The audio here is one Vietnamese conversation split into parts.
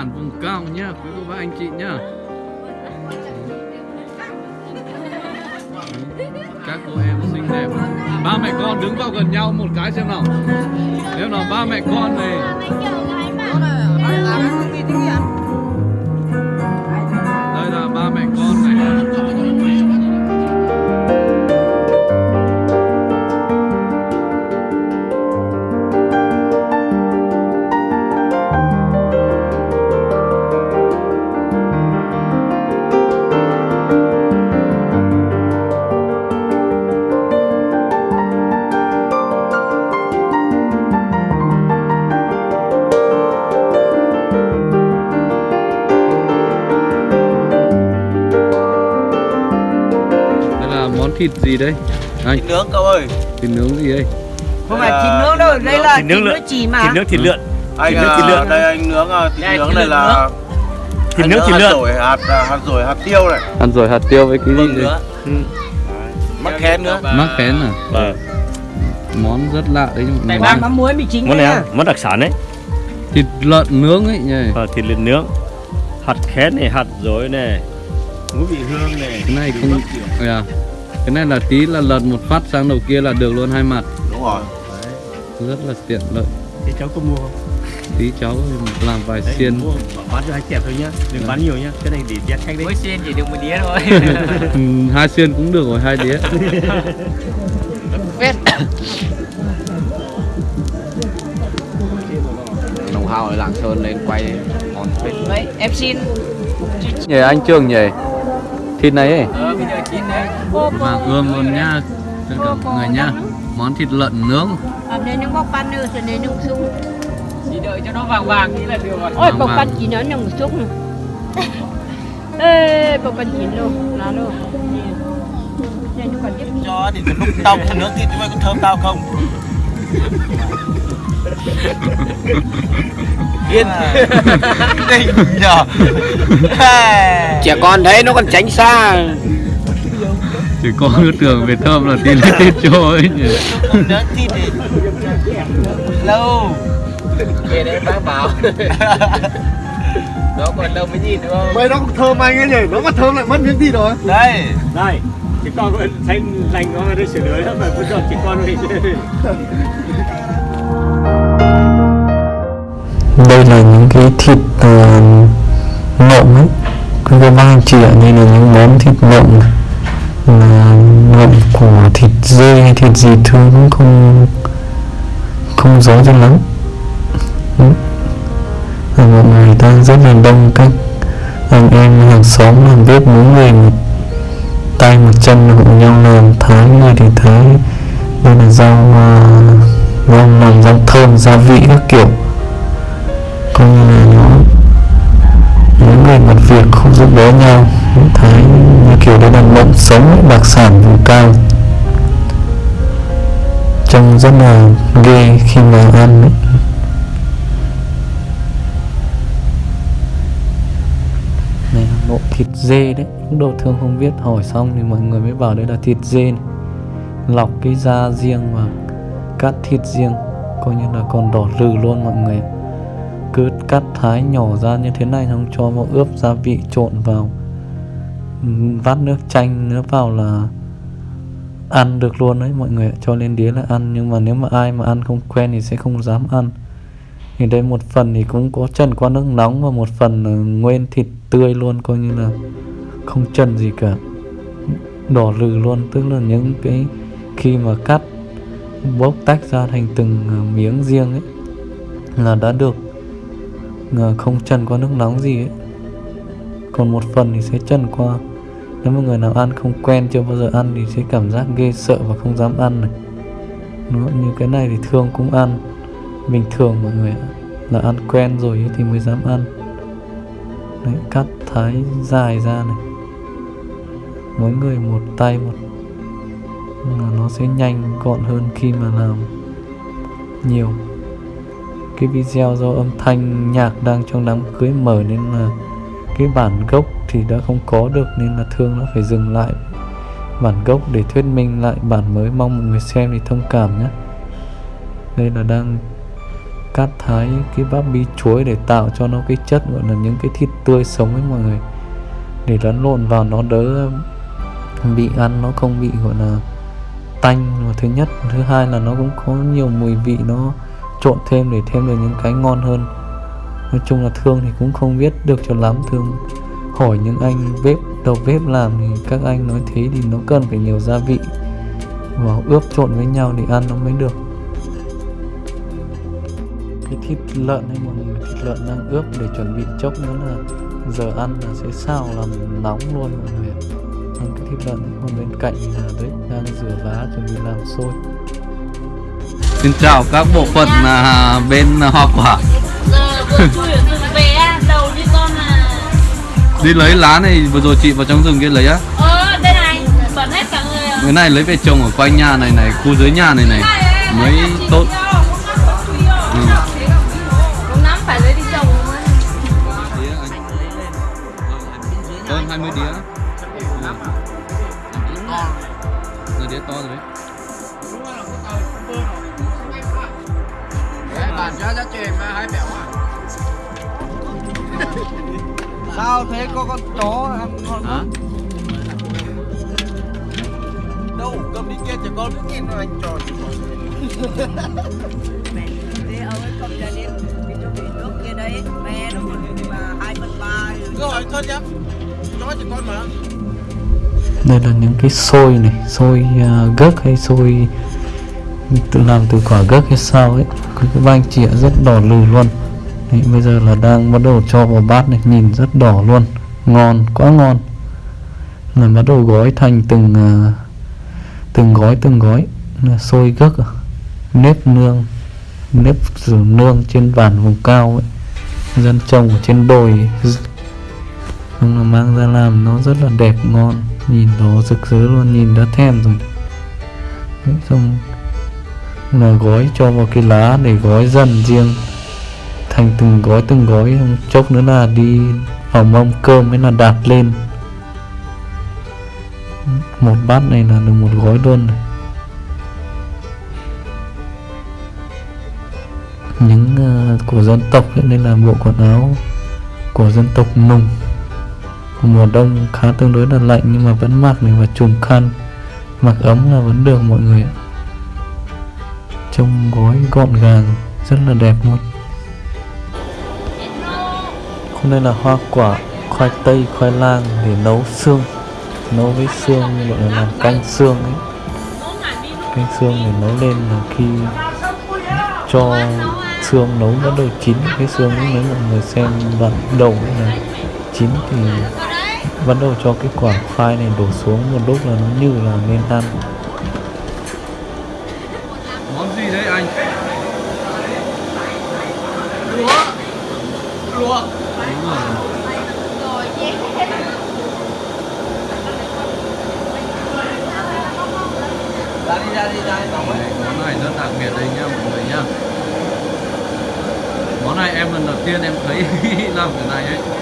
bản vùng cao nhá, quý cô bác anh chị nhá. Các cô em xinh đẹp. Ba mẹ con đứng vào gần nhau một cái xem nào. Nếu nào, ba mẹ con này. Thịt gì đây? Anh Thịt nướng cậu ơi. Thịt nướng gì đây? Không phải thịt nướng đâu, đây là Thịt nướng chỉ mà. thịt nướng thịt lợn. Anh Thịt nướng, à, thịt lợn. đây anh nướng à, thịt nướng này nướng là thịt anh nướng thịt hạt lợn rồi hạt à, hạt rồi hạt tiêu này. Ăn rồi hạt tiêu với cái gì đây? nữa Ừ. mắc khén nữa. Mắc khén à? Vâng. món rất lạ đấy nhưng mà Đây ngon. ba mắm muối mì chính món đây này món đặc sản đấy. Thịt lợn nướng ấy nhỉ? Ờ, thịt lợn nướng. Hạt khén này hạt dối này. Ngũ vị hương này. Cái này không à, cái này là tí là lật một phát sang đầu kia là được luôn hai mặt. Đúng rồi. Rất là tiện lợi. Thế cháu có mua không? Tí cháu làm vài Đấy, xiên. mua bán cho hai chẹp thôi nhá. Đừng bán nhiều nhá. Cái này để dắt khách đấy Mỗi xiên chỉ được một đĩa thôi. Ừ, hai xiên cũng được rồi hai đĩa. Phết. đồng hào ở lạng sơn lên quay món phết. Đấy, em xin. nhỉ anh trường nhỉ thịt này ấy Ờ, bây giờ chín đấy. mà ươm luôn nha tất cả mọi người nha món thịt lợn nướng Ở đây nó bóc pan nữa rồi nó sung. Chỉ đợi cho nó vàng vàng tí là được rồi. Ôi vâng. pan chỉ nó nồng sung. Ê, bóc pan chín luôn, lá luôn. Cho thì lúc tao thịt nướng thịt chúng mày có thơm tao không Yên. Đỉnh nhờ. Trẻ con thấy nó còn tránh xa. chỉ có cứ tưởng về thơm là tí lấy tết cho ấy nhỉ. Lâu. Về đấy bác bảo. Nó còn đâu mới nhìn đúng không? Vậy nó cũng thơm anh ấy nhỉ, nó mà thơm lại mất miếng thịt rồi. Đây. Đây chị con vẫn thấy lành con đi sửa lưới lắm mà vẫn cho chị con đi. Đây là những cái thịt uh, nộm ấy. Các cái bác anh chị ạ đây là những món thịt nộm là nộm của thịt dê hay thịt gì thường cũng không không rõ cho lắm. Ừ. Và mọi người đang rất là đông các anh em hàng xóm làm bếp mỗi người một tay một chân hộ nhau làm thái người thì thái đây là rau rau làm rau thơm gia vị các kiểu. Coi như là nó, những người mặt việc không giúp đỡ nhau. Những thái như kiểu đấy là mộng sống, đặc sản vùng cao. Trông rất là ghê khi mà ăn ấy. này là nộm thịt dê đấy độ thương không biết hỏi xong thì mọi người mới bảo đây là thịt dê này. lọc cái da riêng và cắt thịt riêng, coi như là còn đỏ rừ luôn mọi người. Cứ cắt thái nhỏ ra như thế này xong cho vào ướp gia vị trộn vào, vắt nước chanh nữa vào là ăn được luôn đấy mọi người cho lên đĩa là ăn, nhưng mà nếu mà ai mà ăn không quen thì sẽ không dám ăn. Thì đây một phần thì cũng có trần qua nước nóng và một phần là nguyên thịt tươi luôn, coi như là không trần gì cả. Đỏ lừ luôn tức là những cái khi mà cắt bốc tách ra thành từng ờ, miếng riêng ấy là đã được ờ, không trần qua nước nóng gì ấy. Còn một phần thì sẽ trần qua. Nếu mà người nào ăn không quen chưa bao giờ ăn thì sẽ cảm giác ghê sợ và không dám ăn này. Nó, như cái này thì thương cũng ăn. Bình thường mọi người ạ là ăn quen rồi thì mới dám ăn. Đấy, cắt thái dài ra này mỗi người một tay một, là nó sẽ nhanh gọn hơn khi mà làm nhiều. Cái video do âm thanh nhạc đang trong đám cưới mở nên là cái bản gốc thì đã không có được nên là thương nó phải dừng lại bản gốc để thuyết minh lại bản mới. Mong mọi người xem thì thông cảm nhé. Đây là đang cắt thái cái bắp bí chuối để tạo cho nó cái chất, gọi là những cái thịt tươi sống ấy mọi người. Để lẫn lộn vào nó đỡ bị ăn, nó không bị, gọi là, tanh. Và thứ nhất, thứ hai là nó cũng có nhiều mùi vị nó trộn thêm để thêm được những cái ngon hơn. Nói chung là thương thì cũng không biết được cho lắm. Thương hỏi những anh bếp, đầu bếp làm thì các anh nói thế thì nó cần phải nhiều gia vị. Và ướp trộn với nhau để ăn nó mới được. Cái thịt lợn hay mọi người, thịt lợn đang ướp để chuẩn bị chốc nữa là giờ ăn là sẽ xào làm nóng luôn, mọi người ạ còn cái thịt lợn ấy, còn bên cạnh là đấy đang rửa vá chuẩn bị làm sôi Xin chào các bộ phận à, bên hoa quả. Giờ vừa chui ở rừng về á, đầu như con là Đi lấy lá này vừa rồi chị vào trong rừng kia lấy á. Ờ đây này bẩn hết cả người à. Cái này lấy về trồng ở quanh nhà này này, khu dưới nhà này này. Mới tốt đây là những cái xôi này xôi à, uh, gấc hay xôi tự làm từ quả gấc hay sao ấy. Cái, cái vang chĩa rất đỏ lừ luôn. Đấy, bây giờ là đang bắt đầu cho vào bát này nhìn rất đỏ luôn. Ngon quá ngon. Là bắt đầu gói thành từng uh, từng gói từng gói. Là xôi gấc à? nếp nương nếp rửa nương trên bản vùng cao ấy. Dân trồng ở trên đồi nhưng là mang ra làm nó rất là đẹp ngon nhìn nó rực rỡ luôn nhìn đã thèm rồi. Đấy, xong là gói cho vào cái lá để gói dần riêng. Thành từng gói từng gói chốc nữa là đi vào mâm cơm mới là đạp lên. Một bát này là được một gói luôn này. Những uh, của dân tộc nên là bộ quần áo của dân tộc nùng mùa đông khá tương đối là lạnh nhưng mà vẫn mặc mình và trùm khăn. Mặc ấm là vẫn được mọi người ạ. Trông gói gọn gàng, rất là đẹp luôn. Hôm nay là hoa quả, khoai tây, khoai lang để nấu xương. Nấu với xương, gọi là làm canh xương ấy. Canh xương để nấu lên là khi cho xương nấu bắt đầu chín. Cái xương ấy, nếu mọi người xem đoạn đầu ấy là chín thì bắt đầu cho cái quả khoai này đổ xuống một lúc là nó như là nên ăn. Món gì đấy anh? Lúa Lúa ra đi ra đi ra Món này rất đặc biệt đây nhá mọi người nhá. Món này em lần đầu tiên em thấy làm cái này ấy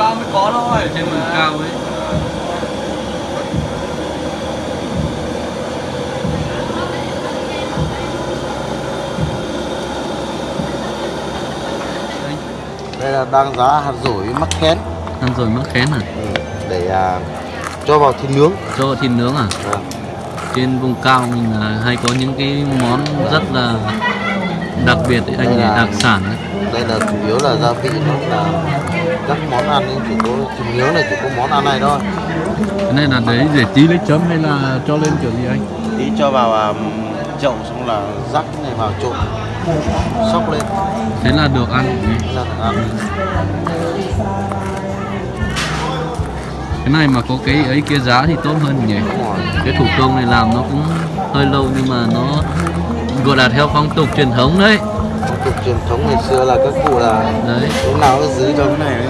cao mới có thôi Trên vùng cao ấy. Đây là đang giá hạt rổi mắc khén. Ăn rồi mắc khén à? Ừ, để à, cho vào thịt nướng. Cho vào thịt nướng à? Vâng. Trên vùng cao mình là hay có những cái món rất là đặc biệt ấy, anh là- đặc sản ấy. đây là chủ yếu là gia vị nó là các món ăn ấy, chỉ có thịt nướng này chỉ có món ăn này thôi. Cái này là đấy để tí lấy chấm hay là cho lên kiểu gì anh? tí cho vào à, chậu xong là rắc này vào trộn sóc lên. Thế là được ăn. Là được ăn. Cái này mà có cái ấy kia giá thì tốt hơn nhỉ? Cái thủ công này làm nó cũng hơi lâu nhưng mà nó gọi là theo phong tục truyền thống đấy phong tục truyền thống ngày xưa là các cụ là Đấy. lúc nào cũng giữ cho cái này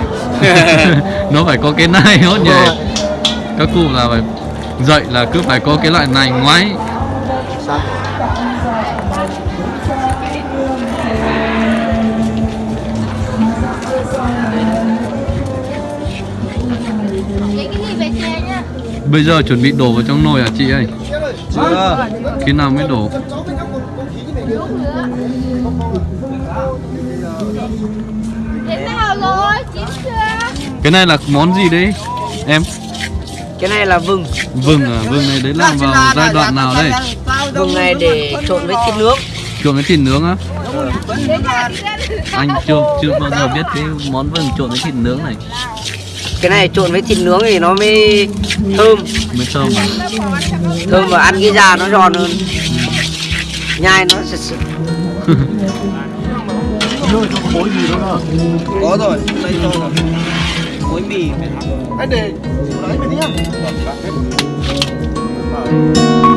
ấy. Nó phải có cái này hốt nhỉ. Các cụ là phải dạy là cứ phải có cái loại này ngoái. Bây giờ chuẩn bị đổ vào trong nồi hả chị ơi? Chưa. Khi nào mới đổ cái này là món gì đấy em? Cái này là vừng. Vừng à? Vừng này đấy làm vào giai đoạn nào đây? vừng này để trộn với thịt nướng. Trộn với thịt nướng á? Anh chưa chưa bao giờ biết cái món vừng trộn với thịt nướng này. Cái này trộn với thịt nướng thì nó mới thơm. Mới thơm à? Thơm và ăn cái da nó giòn hơn. Nhai nó sực sực có rồi đây cho rồi muối mì anh để đấy mày đi nhá làm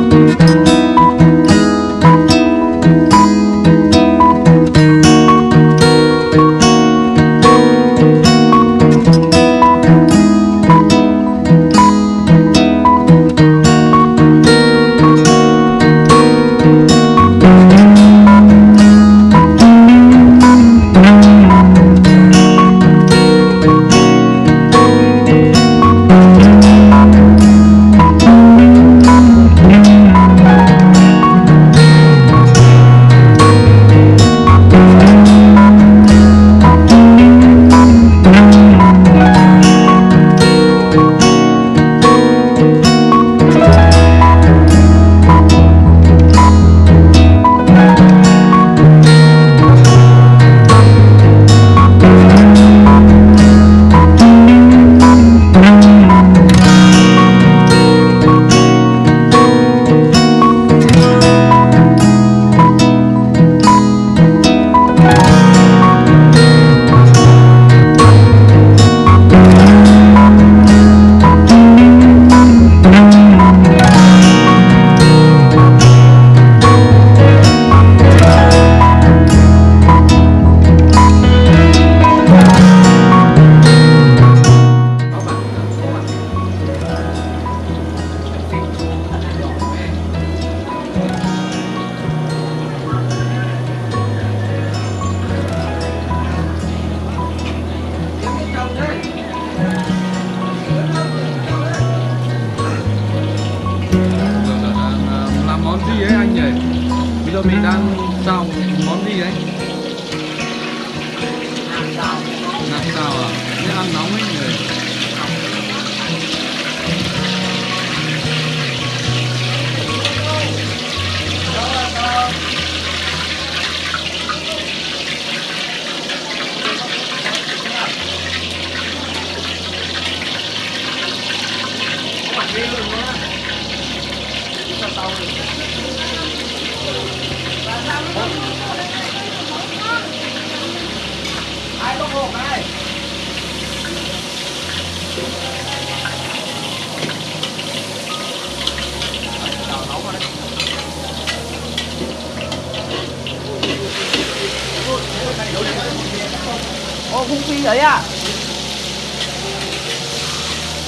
ô, khung phi đấy à?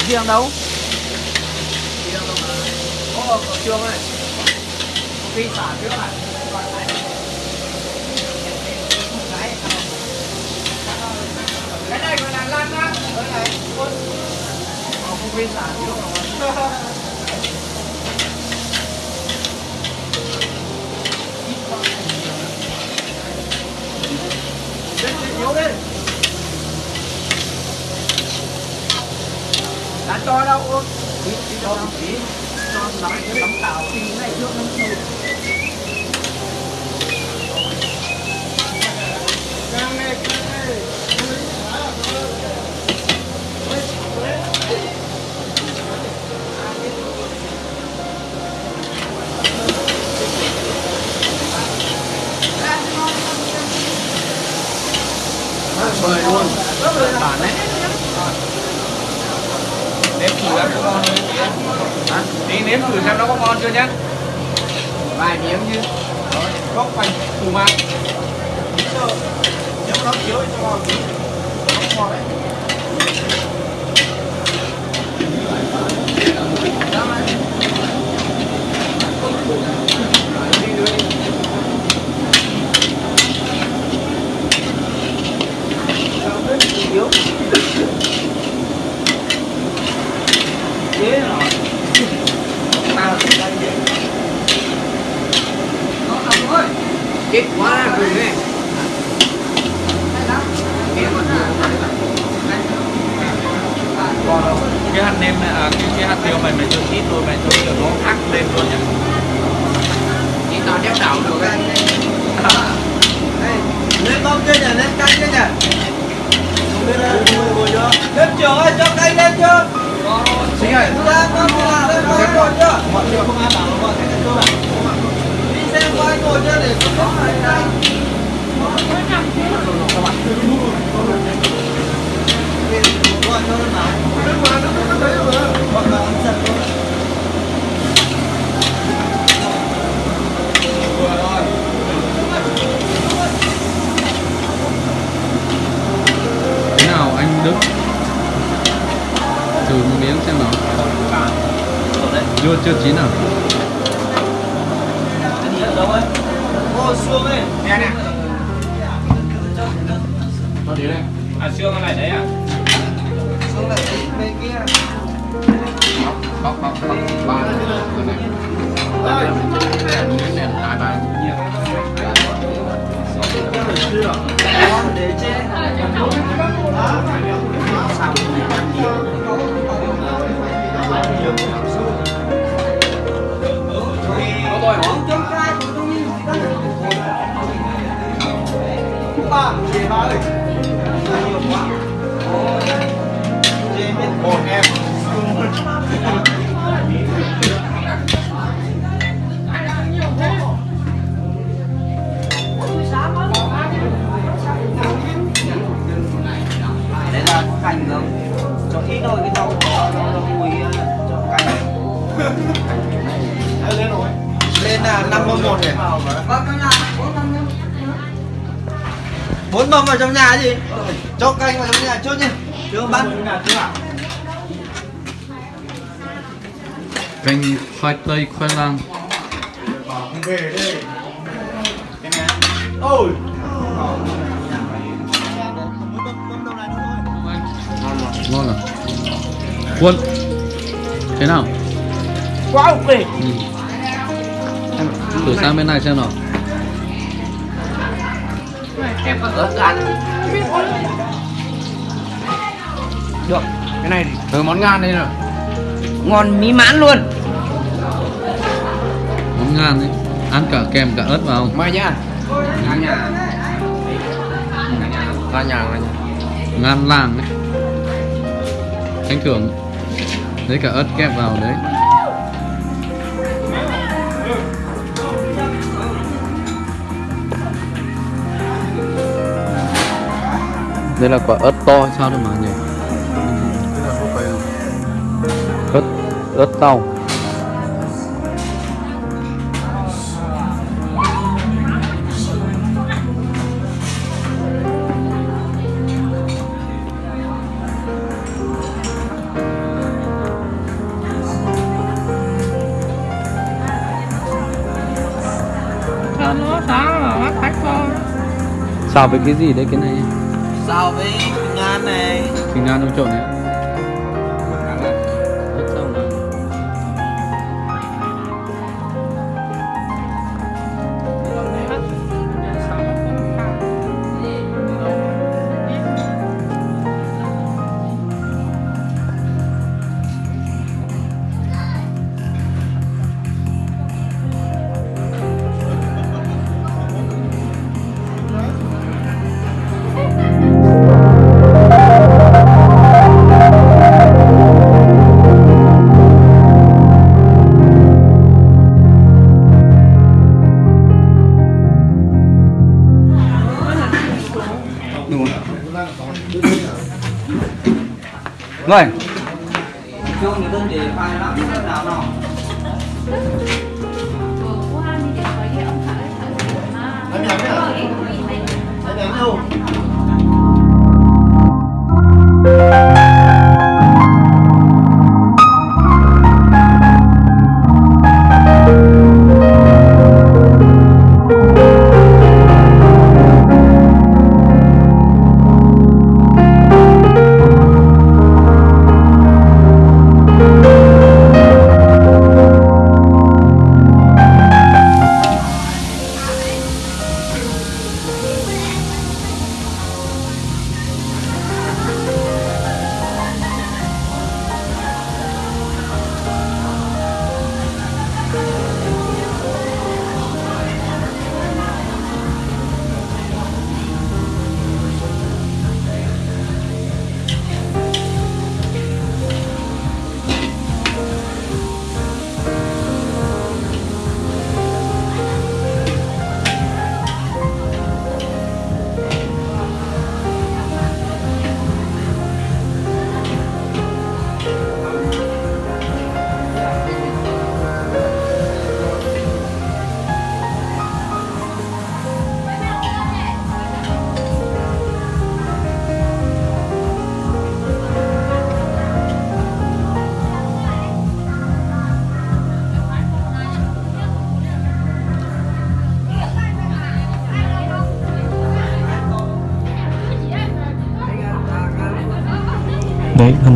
Riêng đâu ô ở trường này. Phi xả trước này cái này gọi là lan á cái này. Ờ, khung phi xả trước rồi yếu đi đã cho đâu út cho đâu cho nắm cái tấm này trước nó một này. Bốn mâm vào trong nhà gì? Cho canh vào trong nhà trước nhỉ chưa bắt. Canh khoai tây khoai lang. Ôi. Ngon à? Quân thế nào? Quá ok. Ừ. thử sang bên này xem nào. Ớt ăn được cái này từ món ngan đây rồi ngon mỹ mãn luôn. Món ngan đấy ăn cả kèm cả ớt vào mời nhá ngan nhà. Ngan nhà ngan nhà. Ngan làng đấy anh thưởng lấy cả ớt kẹp vào đấy đây là quả ớt to sao được mà nhỉ? Ớt ớt tàu xào với cái gì đấy cái này sao với ngan này? Thì ngan trong trộn đấy Rồi.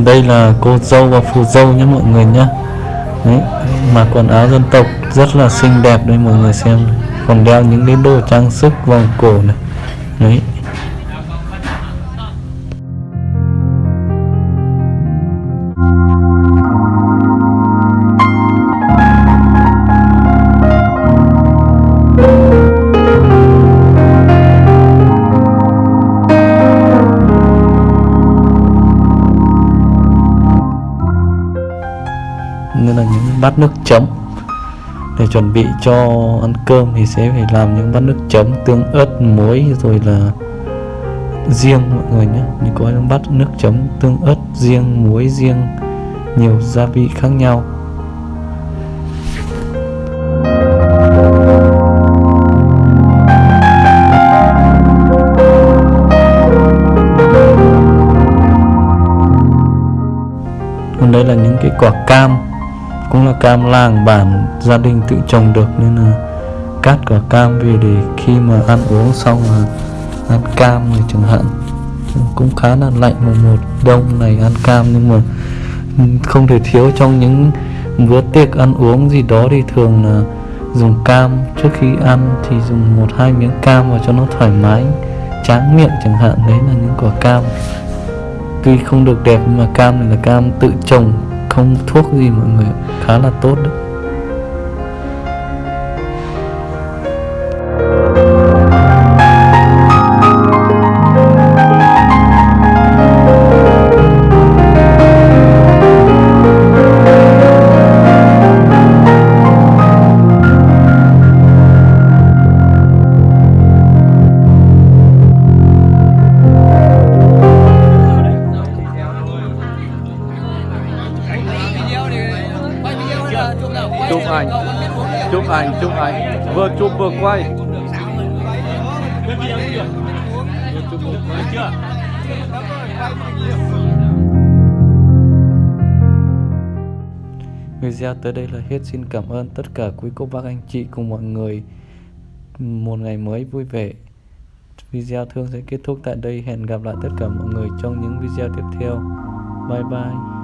Đây là cô dâu và phù dâu nhé mọi người nhé. Đấy mặc quần áo dân tộc rất là xinh đẹp đây mọi người xem. Còn đeo những cái đồ trang sức vòng cổ này. Đấy. Bát nước chấm. Để chuẩn bị cho ăn cơm thì sẽ phải làm những bát nước chấm, tương ớt, muối, rồi là riêng mọi người nhé. Như có những bát nước chấm, tương ớt, riêng, muối, riêng, nhiều gia vị khác nhau. Còn đây là những cái quả cam cũng là cam làng bản gia đình tự trồng được nên là cắt quả cam về để khi mà ăn uống xong là ăn cam này chẳng hạn. Cũng khá là lạnh mùa một đông này ăn cam nhưng mà không thể thiếu trong những bữa tiệc ăn uống gì đó thì thường là dùng cam. Trước khi ăn thì dùng một hai miếng cam vào cho nó thoải mái, tráng miệng chẳng hạn. Đấy là những quả cam. Tuy không được đẹp nhưng mà cam này là cam tự trồng không thuốc gì mọi người khá là tốt đấy. Vừa chụp vừa quay. Video tới đây là hết. Xin cảm ơn tất cả quý cô bác anh chị cùng mọi người. Một ngày mới vui vẻ. Video thương sẽ kết thúc tại đây. Hẹn gặp lại tất cả mọi người trong những video tiếp theo. Bye bye.